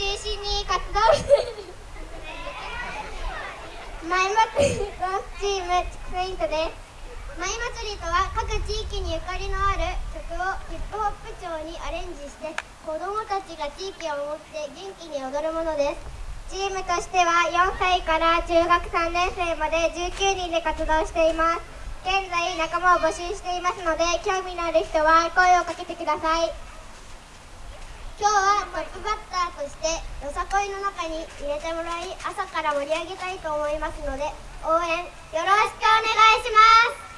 中心に活動しているマイ祭りダンチームチクイントですマイ祭りとは各地域にゆかりのある曲をヒップホップ調にアレンジして子どもたちが地域を守って元気に踊るものです。チームとしては4歳から中学3年生まで19人で活動しています。現在仲間を募集していますので興味のある人は声をかけてください。今日はトップバッターとしてよさこいの中に入れてもらい朝から盛り上げたいと思いますので応援よろしくお願いします。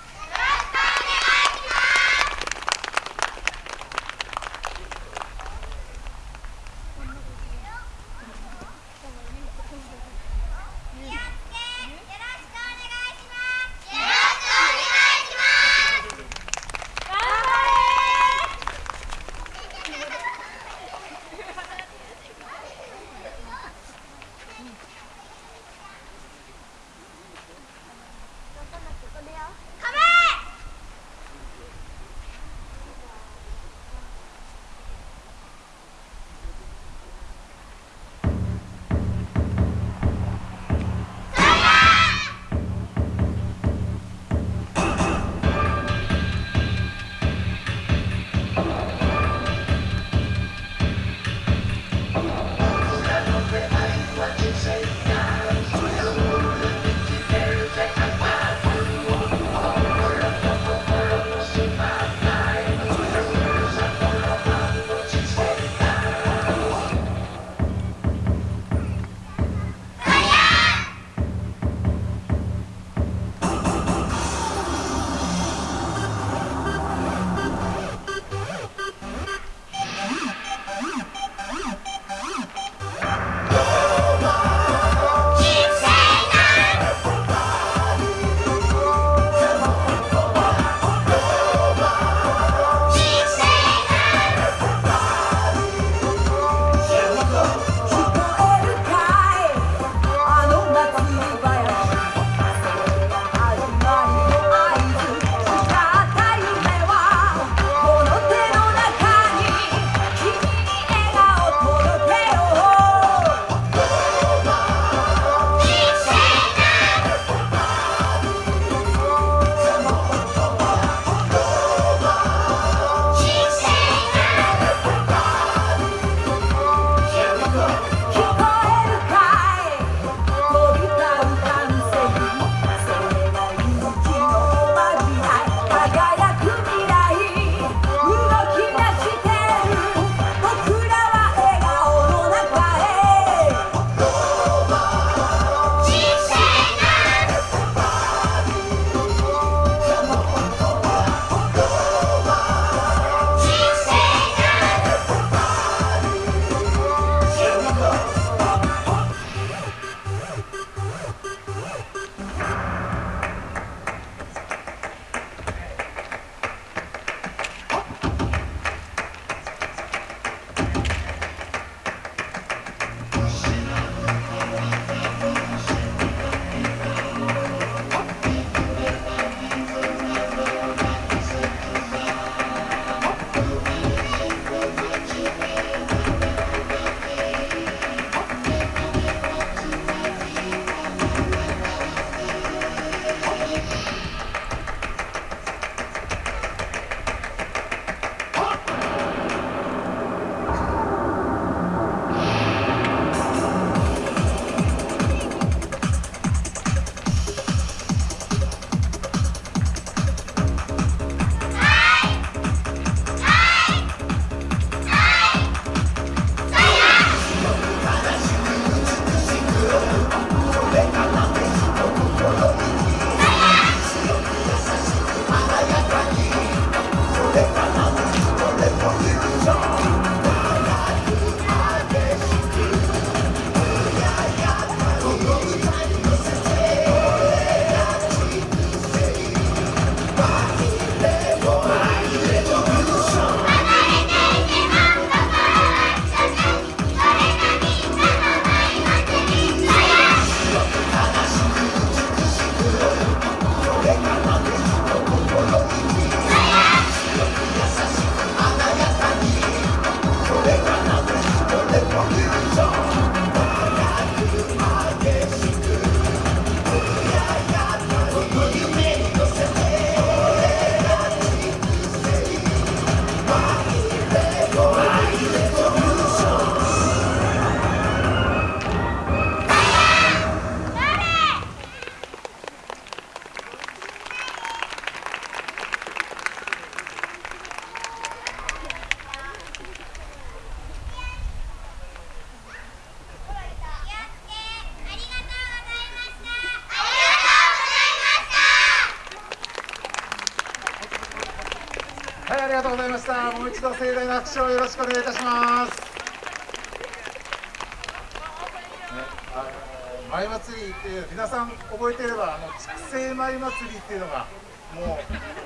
りがとうございました。もう一度盛大な拍手をよろしくお願いいたします、ね、あの舞祭りっていう皆さん覚えていればあの筑西舞祭りっていうのがもう